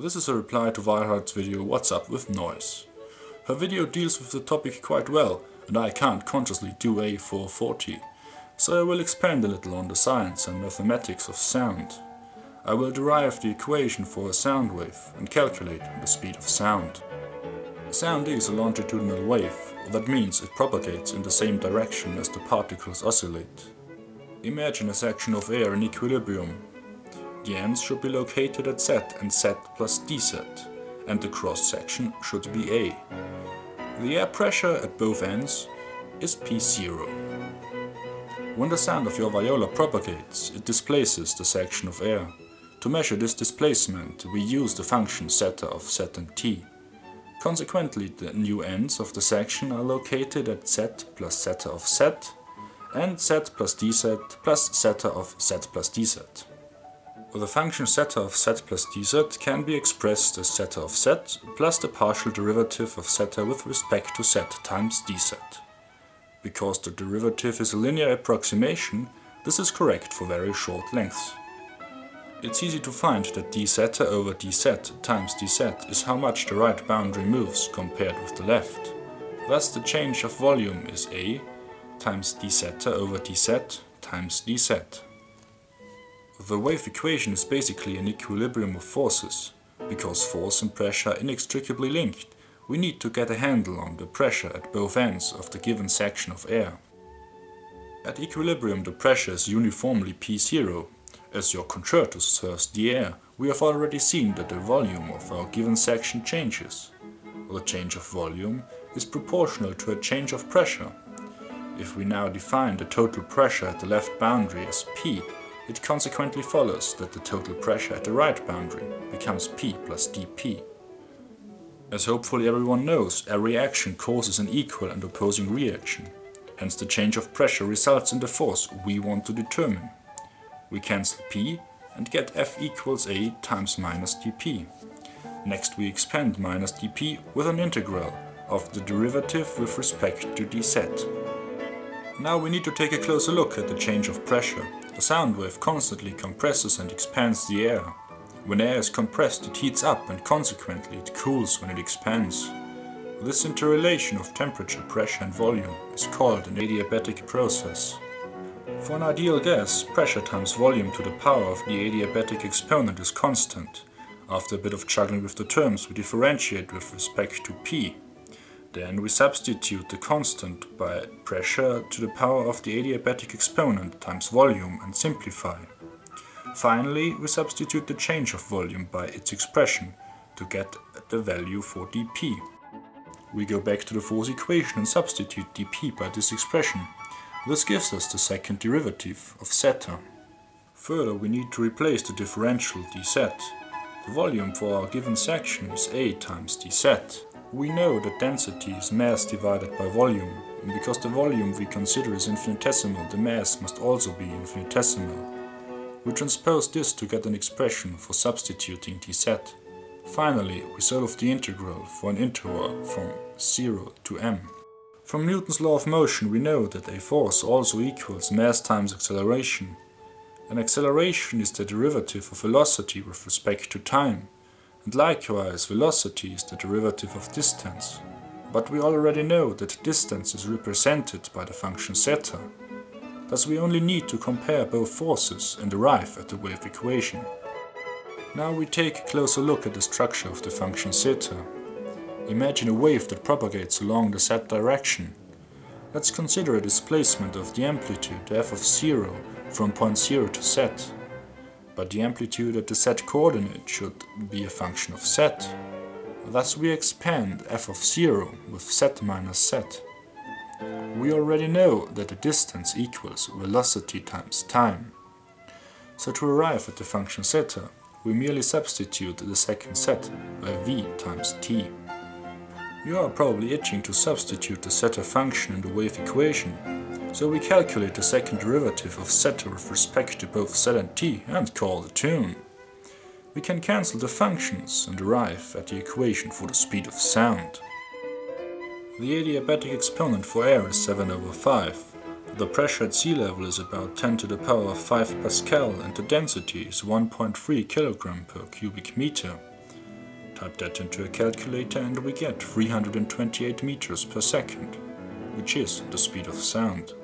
This is a reply to Vi Hart's video What's Up with Noise. Her video deals with the topic quite well and I can't consciously do A440, so I will expand a little on the science and mathematics of sound. I will derive the equation for a sound wave and calculate the speed of sound. Sound is a longitudinal wave, that means it propagates in the same direction as the particles oscillate. Imagine a section of air in equilibrium ends should be located at Z and Z plus dz, and the cross section should be A. The air pressure at both ends is P0. When the sound of your viola propagates, it displaces the section of air. To measure this displacement, we use the function zeta of z and t. Consequently, the new ends of the section are located at z plus zeta of z and z plus dz plus zeta of z plus dz. The function zeta of z plus dz can be expressed as zeta of z plus the partial derivative of zeta with respect to z times dz. Because the derivative is a linear approximation, this is correct for very short lengths. It's easy to find that d zeta over dz times dz is how much the right boundary moves compared with the left. Thus the change of volume is a times d zeta over dz times dz. The wave equation is basically an equilibrium of forces. Because force and pressure are inextricably linked, we need to get a handle on the pressure at both ends of the given section of air. At equilibrium the pressure is uniformly P0. As your concertus thirst the air, we have already seen that the volume of our given section changes. The change of volume is proportional to a change of pressure. If we now define the total pressure at the left boundary as P, it consequently follows that the total pressure at the right boundary becomes P plus dP. As hopefully everyone knows, every action causes an equal and opposing reaction. Hence the change of pressure results in the force we want to determine. We cancel P and get F equals A times minus dP. Next we expand minus dP with an integral of the derivative with respect to dz. Now we need to take a closer look at the change of pressure the sound wave constantly compresses and expands the air. When air is compressed it heats up and consequently it cools when it expands. This interrelation of temperature, pressure and volume is called an adiabatic process. For an ideal gas, pressure times volume to the power of the adiabatic exponent is constant. After a bit of juggling with the terms we differentiate with respect to P. Then we substitute the constant by pressure to the power of the adiabatic exponent times volume and simplify. Finally, we substitute the change of volume by its expression to get the value for dP. We go back to the force equation and substitute dP by this expression. This gives us the second derivative of zeta. Further, we need to replace the differential dz. The volume for our given section is A times dz. We know that density is mass divided by volume, and because the volume we consider is infinitesimal, the mass must also be infinitesimal. We transpose this to get an expression for substituting dz. Finally, we solve the integral for an interval from 0 to m. From Newton's law of motion we know that a force also equals mass times acceleration. An acceleration is the derivative of velocity with respect to time and likewise velocity is the derivative of distance. But we already know that distance is represented by the function zeta. Thus we only need to compare both forces and arrive at the wave equation. Now we take a closer look at the structure of the function zeta. Imagine a wave that propagates along the z direction. Let's consider a displacement of the amplitude f of 0 from point 0 to z but the amplitude at the set coordinate should be a function of z. Thus we expand f of 0 with z minus z. We already know that the distance equals velocity times time. So to arrive at the function zeta, we merely substitute the second set by v times t. You are probably itching to substitute the zeta function in the wave equation so we calculate the second derivative of zeta with respect to both z and t and call the tune. We can cancel the functions and arrive at the equation for the speed of sound. The adiabatic exponent for air is 7 over 5. The pressure at sea level is about 10 to the power of 5 Pascal and the density is 1.3 kg per cubic meter. Type that into a calculator and we get 328 meters per second, which is the speed of sound.